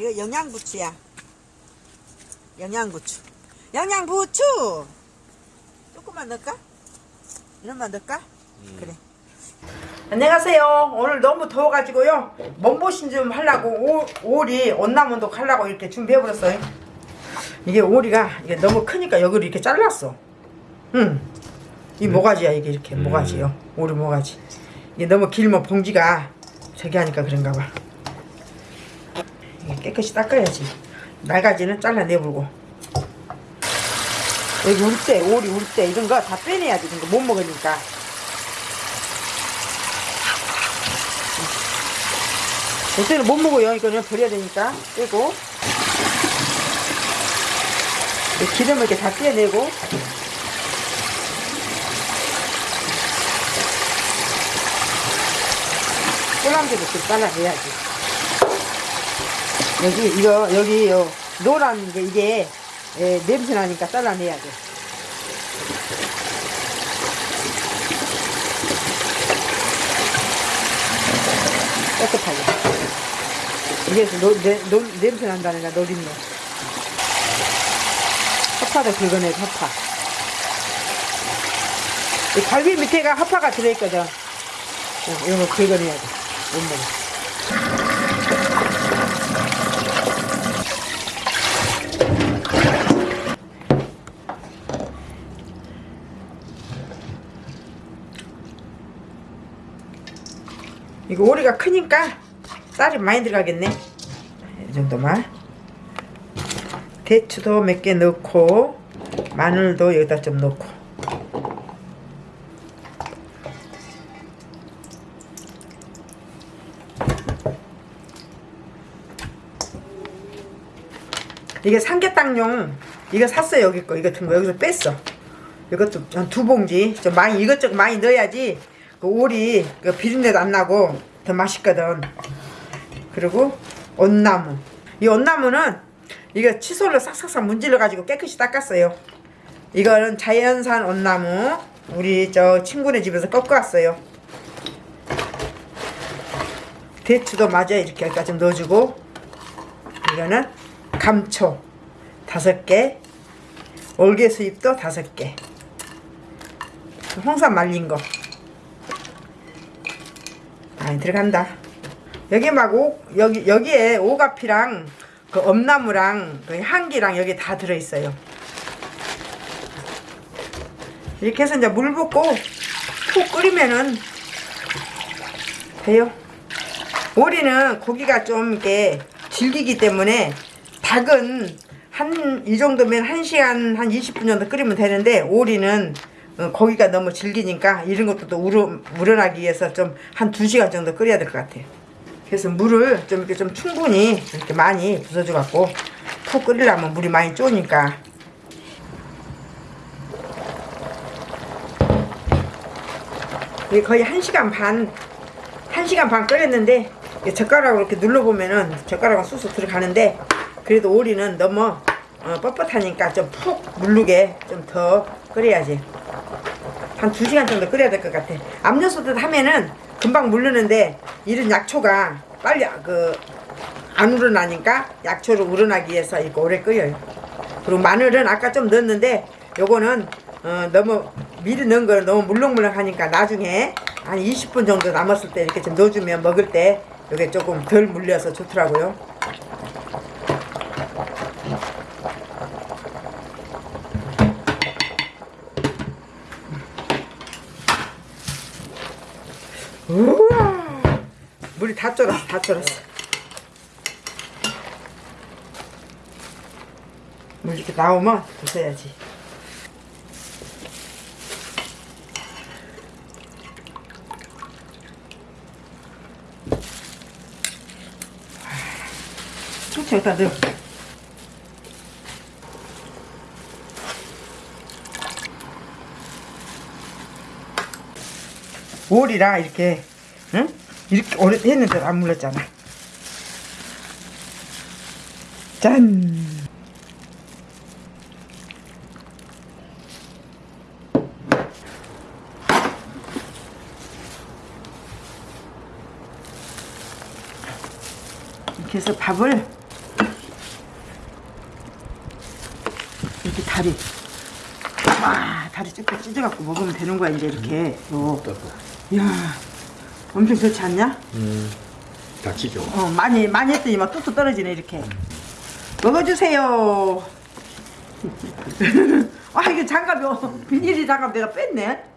이거 영양부추야. 영양부추. 영양부추! 조금만 넣을까? 이런만 넣을까? 그래. 안녕하세요. 오늘 너무 더워가지고요. 몸보신 좀 하려고 오, 오리 온나무도 하려고 이렇게 준비해버렸어요. 이게 오리가 이게 너무 크니까 여기를 이렇게 잘랐어. 응. 이 모가지야 이게 이렇게 모가지요. 오리 모가지. 이게 너무 길면 봉지가 저기 하니까 그런가 봐. 이게 깨끗이 닦아야지. 날가지는 잘라내버리고. 여기 울대, 오리 울대 이런 거 다 빼내야지. 이런 거못 먹으니까. 요새는 못 먹어요. 이거는 버려야 되니까 빼고 이 기름을 이렇게 다 떼내고 꼴랑지도 좀 잘라내야지. 여기 이거 여기 요 노란 게 이게 에, 냄새 나니까 잘라내야 돼. 깨끗하게. 이게 노, 내, 노, 냄새 난다니까 노린내. 허파도 긁어내 허파. 이 갈비 밑에가 허파가 들어있거든. 어, 이런 거 긁어내야 돼. 못 먹어. 이거 오리가 크니까 쌀이 많이 들어가겠네. 이 정도만. 대추도 몇 개 넣고 마늘도 여기다 좀 넣고. 이게 삼계탕용 이거 샀어요 여기 거 이거 든거. 여기서 뺐어. 이것도 한 두 봉지. 좀 많이 이것저것 많이 넣어야지 그 오리 그 비린내도 안 나고 더 맛있거든. 그리고 온나무. 이 온나무는 이거 칫솔로 싹싹싹 문질러 가지고 깨끗이 닦았어요. 이거는 자연산 온나무. 우리 저 친구네 집에서 꺾어 왔어요. 대추도 마저 이렇게 여기까지 좀 넣어주고 이거는 감초 다섯 개 올개 수잎도 다섯 개. 홍삼 말린 거 많이 들어간다. 여기 막 오, 여기 여기에 오가피랑 그 엄나무랑 그 향기랑 여기 다 들어 있어요. 이렇게 해서 이제 물 붓고 푹 끓이면은 돼요. 오리는 고기가 좀 이렇게 질기기 때문에 닭은 한 이 정도면 1시간 한 20분 정도 끓이면 되는데 오리는 어, 고기가 너무 질기니까 이런 것도 또 우러, 우러나기 위해서 좀 한 2시간 정도 끓여야 될 것 같아요. 그래서 물을 좀 이렇게 좀 충분히 이렇게 많이 부숴줘 갖고 푹 끓이려면 물이 많이 쪼니까 이게 거의 1시간 반 1시간 반 끓였는데 젓가락으로 이렇게 눌러보면은 젓가락은 쑥쑥 들어가는데 그래도 오리는 너무 어, 뻣뻣하니까 좀 푹 물르게 좀 더 끓여야지. 한 2시간 정도 끓여야 될 것 같아. 압력솥에 하면은 금방 물르는데 이런 약초가 빨리 그안 우러나니까 약초를 우러나기 위해서 이거 오래 끓여요. 그리고 마늘은 아까 좀 넣었는데 요거는 어, 너무 미리 넣은 거는 너무 물렁물렁하니까 나중에 한 20분 정도 남았을 때 이렇게 좀 넣어주면 먹을 때 이게 조금 덜 물려서 좋더라고요 우와 물이 다 쫄았어 다 쫄았어. 물 이렇게 나오면 부숴야지. 총치 여기다 넣어. 오리라 이렇게 응? 이렇게 오래 했는데 안 물렀잖아. 짠. 이렇게 해서 밥을 이렇게 다리 와 다리 쭉쭉 찢어갖고 먹으면 되는 거야 이제 이렇게. 어. 어, 어, 요. 이야. 엄청 좋지 않냐? 음, 다치죠. 어, 많이, 많이 했더니 막 뚝뚝 떨어지네, 이렇게. 먹어주세요. 아, 이거 장갑이, 어, 비닐이 장갑 내가 뺐네.